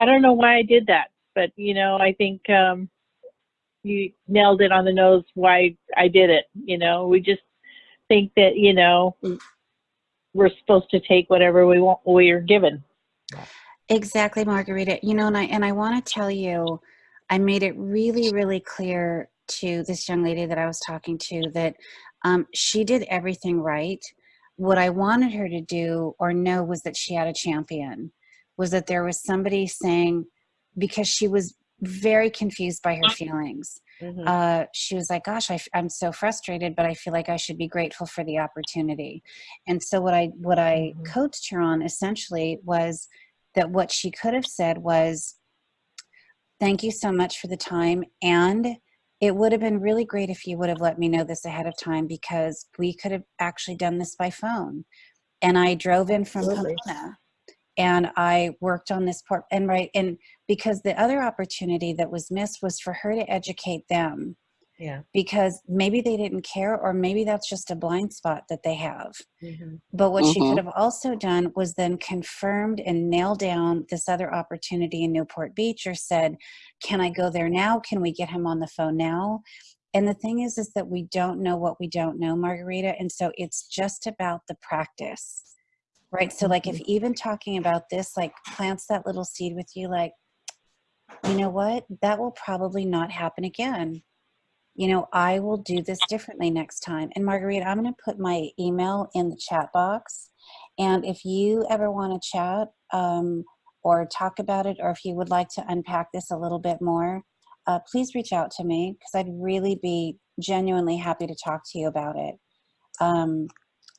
I don't know why I did that, but you know, I think um, you nailed it on the nose why I did it. You know, we just think that you know we're supposed to take whatever we want we are given. Exactly, Margarita. You know, and I and I want to tell you, I made it really, really clear to this young lady that I was talking to that um, she did everything right. What I wanted her to do or know was that she had a champion, was that there was somebody saying because she was very confused by her feelings. Mhm. Uh, she was like, "Gosh, I, am so frustrated, but I feel like I should be grateful for the opportunity." And so, what I what I Mhm. coached her on essentially was that what she could have said was, "Thank you so much for the time," and it would have been really great if you would have let me know this ahead of time because we could have actually done this by phone. And I drove in from Absolutely. Pomona and I worked on this part and right and because the other opportunity that was missed was for her to educate them Yeah. because maybe they didn't care or maybe that's just a blind spot that they have. Mhm. But what she Mhm. could have also done was then confirmed and nailed down this other opportunity in Newport Beach or said, Can I go there now? Can we get him on the phone now? And the thing is, is that we don't know what we don't know, Margarita. And so it's just about the practice, right? So, like, if even talking about this, like, plants that little seed with you, like, you know what? That will probably not happen again you know, I will do this differently next time. And Marguerite, I'm going to put my email in the chat box. And if you ever want to chat um, or talk about it, or if you would like to unpack this a little bit more, uh, please reach out to me because I'd really be genuinely happy to talk to you about it. Um,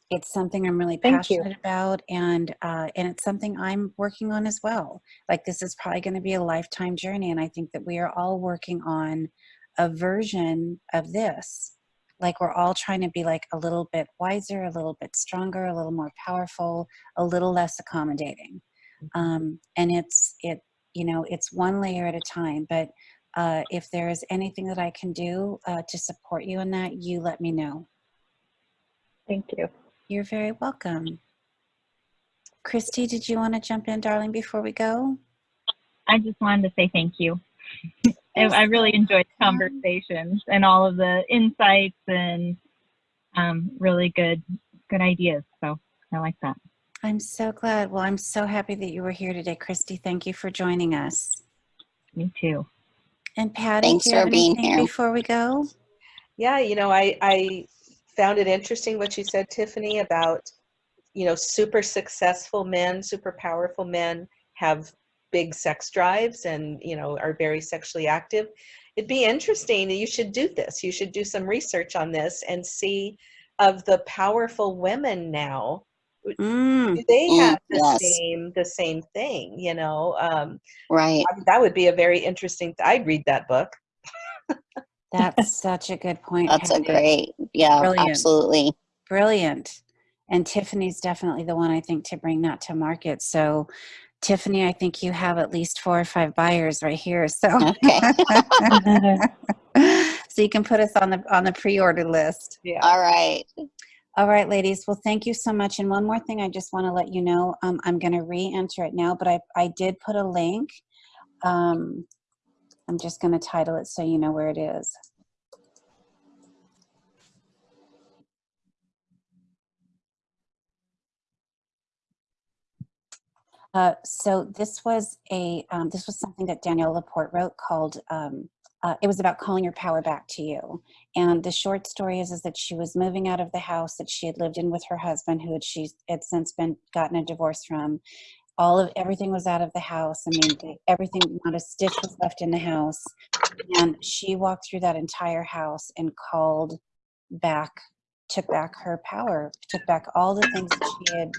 it's something I'm really Thank you. passionate about, and uh, and it's something I'm working on as well. Like this is probably going to be a lifetime journey, and I think that we are all working on a version of this. Like we're all trying to be like a little bit wiser, a little bit stronger, a little more powerful, a little less accommodating. Um, and it's it you know it's one layer at a time. But uh, if there is anything that I can do uh, to support you in that, you let me know. Thank you. You're very welcome. Christy, did you want to jump in, darling, before we go? I just wanted to say thank you. I, I really enjoyed the conversations and all of the insights and um, really good good ideas. So I like that. I'm so glad. Well, I'm so happy that you were here today, Christy. Thank you for joining us. Me too. And Patty, Thanks do you have for being anything here. before we go? Yeah, you know, I, I found it interesting what you said, Tiffany, about, you know, super successful men, super powerful men have big sex drives and, you know, are very sexually active. It'd be interesting. You should do this. You should do some research on this and see of the powerful women now. Mm, Do they Mm, have the yes. same the same thing? You know, um, Right. I- that would be a very interesting. I'd read that book. that's such a good point. That's a great, yeah, Brilliant. absolutely. Brilliant. And Tiffany's definitely the one I think to bring that to market. So, Tiffany, I think you have at least four or five buyers right here. So, Okay. so you can put us on the on the pre-order list. Yeah. All right. All right, ladies. Well, thank you so much. And one more thing, I just want to let you know, um, I'm going to re-enter it now, but I, I did put a link. Um, I'm just going to title it so you know where it is. Uh, so this was a um, this was something that Danielle Laporte wrote called um, uh, it was about calling your power back to you. And the short story is is that she was moving out of the house that she had lived in with her husband, who had she had since been gotten a divorce from. All of everything was out of the house. I mean, everything not a stitch was left in the house. And she walked through that entire house and called back, took back her power, took back all the things that she had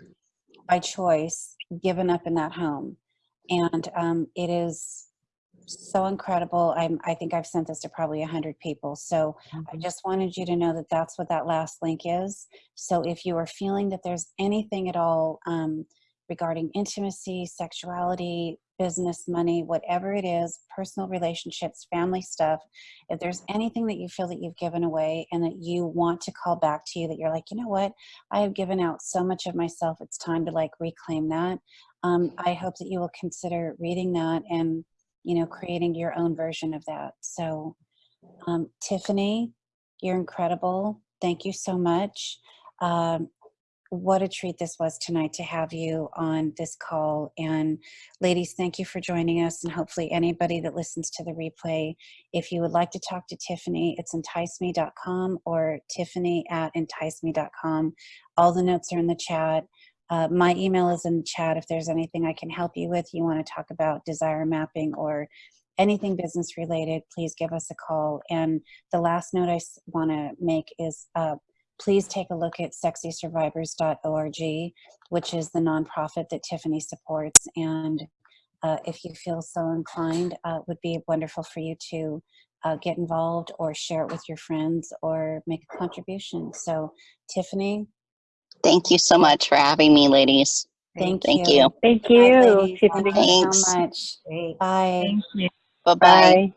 by choice given up in that home. And um, it is so incredible. I'm, i think i've sent this to probably 100 people. So i just wanted you to know that that's what that last link is. So if you are feeling that there's anything at all um, regarding intimacy sexuality business money whatever it is personal relationships family stuff if there's anything that you feel that you've given away and that you want to call back to you that you're like you know what I have given out so much of myself. It's time to like reclaim that. Um, I hope that you will consider reading that and, you know, creating your own version of that. So, um, Tiffany, you're incredible. Thank you so much. Um, what a treat this was tonight to have you on this call. And ladies, thank you for joining us. And hopefully, anybody that listens to the replay, if you would like to talk to Tiffany, it's enticeme.com or tiffany at enticeme.com. All the notes are in the chat. Uh, my email is in the chat if there's anything I can help you with. You want to talk about desire mapping or anything business related, please give us a call. And the last note I want to make is uh, please take a look at sexysurvivors.org, which is the nonprofit that Tiffany supports. And uh, if you feel so inclined, uh, it would be wonderful for you to uh, get involved or share it with your friends or make a contribution. So, Tiffany, Thank you so much for having me, ladies. thank, Thank you. you. Thank you, ladies. Tiffany. Thank you Thanks. so much. Bye. Thank you. Bye-bye. Bye.